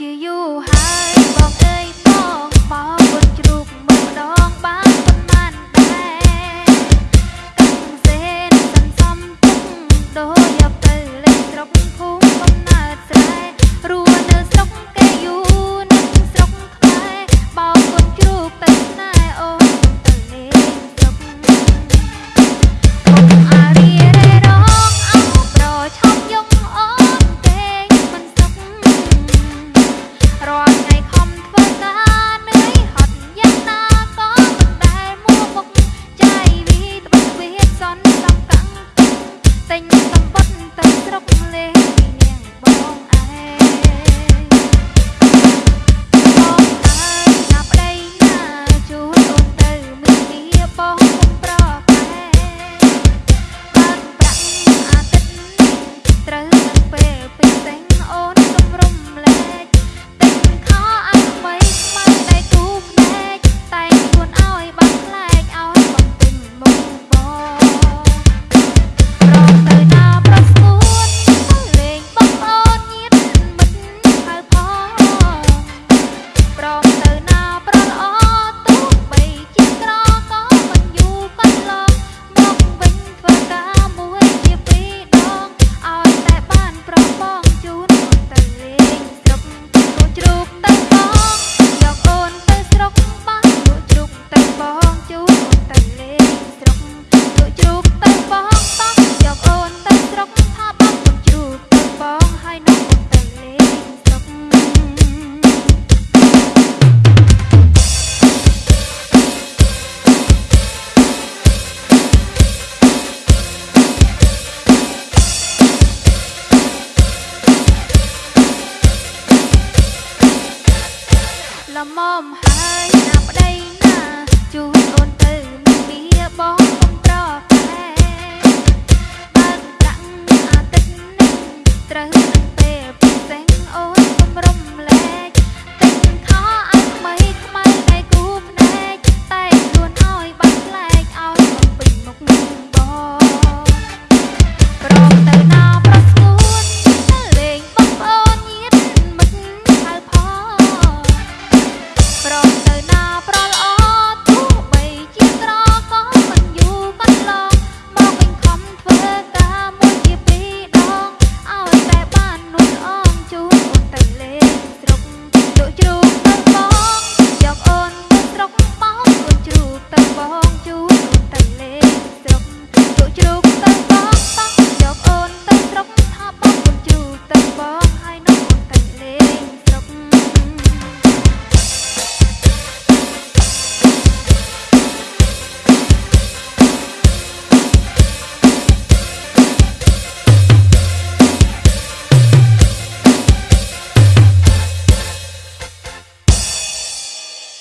you have. ល្មមហើយណាប្តីណាជួនអូនទៅមានមាបងកុំប្រកែបើប្រាក់អាទិត្យនេះត្រូវ